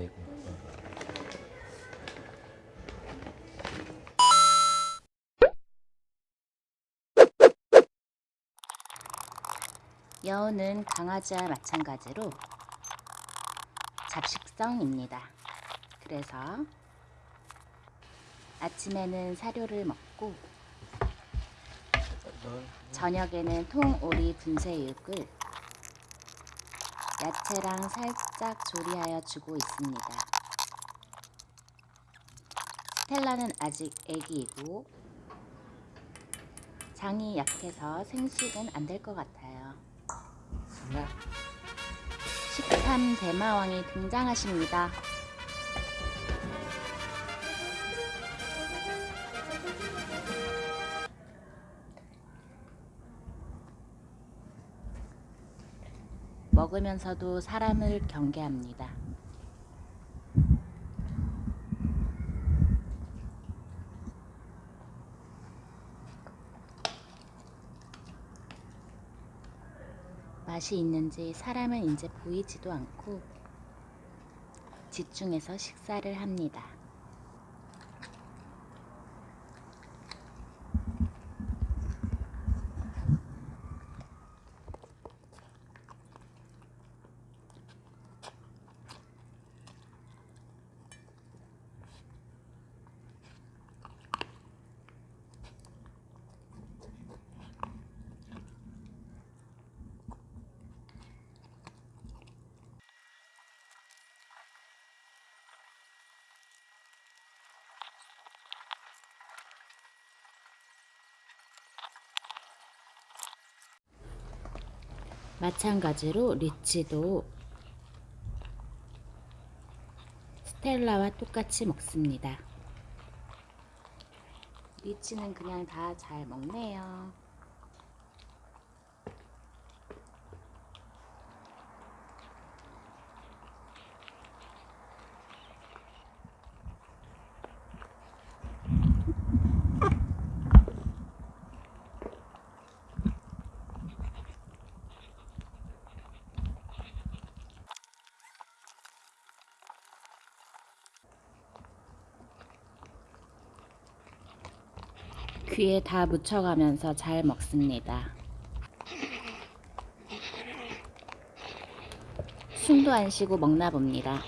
아이고. 여우는 강아지와 마찬가지로 잡식성입니다. 그래서 아침에는 사료를 먹고 저녁에는 통오리 분쇄육을 야채랑 살짝 조리하여 주고 있습니다. 스텔라는 아직 애기이고 장이 약해서 생식은 안 될 것 같아요. 식탐 대마왕이 등장하십니다. 먹으면서도 사람을 경계합니다. 맛이 있는지 사람은 이제 보이지도 않고 집중해서 식사를 합니다. 마찬가지로 리치도 스텔라와 똑같이 먹습니다. 리치는 그냥 다 잘 먹네요. 귀에 다 묻혀가면서 잘 먹습니다. 숨도 안 쉬고 먹나 봅니다.